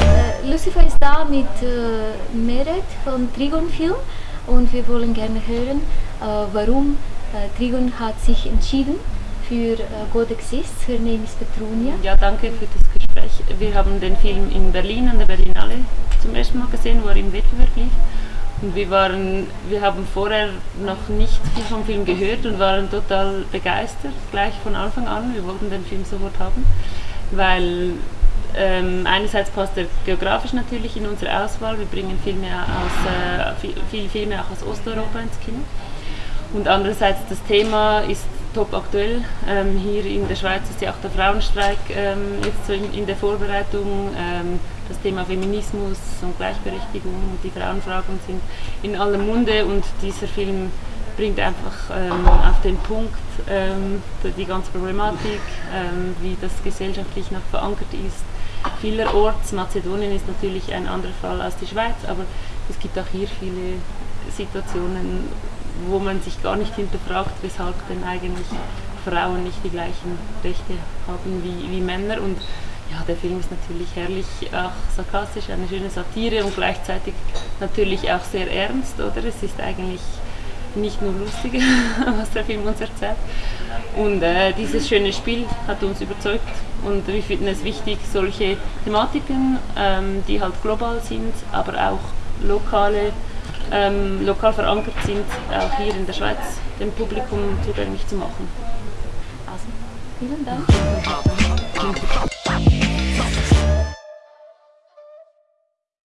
Äh, Lucifer ist da mit äh, Meret von Trigon Film und wir wollen gerne hören, äh, warum äh, Trigon hat sich entschieden für äh, God Exists. Her name is Petrunia. Ja, danke für das Gespräch. Wir haben den Film in Berlin an der Berlinale zum ersten Mal gesehen, wo er im Wettbewerb lief. Und wir, waren, wir haben vorher noch nicht viel vom Film gehört und waren total begeistert, gleich von Anfang an. Wir wollten den Film sofort haben, weil ähm, einerseits passt er geografisch natürlich in unsere Auswahl. Wir bringen Filme aus, äh, viele Filme auch aus Osteuropa ins Kino. Und andererseits das Thema ist top aktuell. Ähm, hier in der Schweiz ist ja auch der Frauenstreik ähm, jetzt so in, in, der Vorbereitung. Ähm, das Thema Feminismus und Gleichberechtigung und die Frauenfragen sind in aller Munde und dieser Film bringt einfach ähm, auf den Punkt ähm, die ganze Problematik, ähm, wie das gesellschaftlich noch verankert ist. Vielerorts, Mazedonien ist natürlich ein anderer Fall als die Schweiz, aber es gibt auch hier viele Situationen, wo man sich gar nicht hinterfragt, weshalb denn eigentlich Frauen nicht die gleichen Rechte haben wie, wie Männer. Und ja, der Film ist natürlich herrlich, auch sarkastisch, eine schöne Satire und gleichzeitig natürlich auch sehr ernst, oder? Es ist eigentlich nicht nur lustig, was der Film uns erzählt. Und äh, dieses schöne Spiel hat uns überzeugt und wir finden es wichtig, solche Thematiken, ähm, die halt global sind, aber auch lokale ähm, lokal verankert sind, auch hier in der Schweiz dem Publikum zugänglich zu machen. Also, vielen Dank.